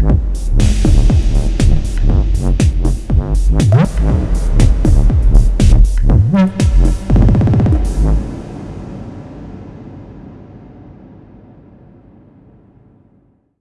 What?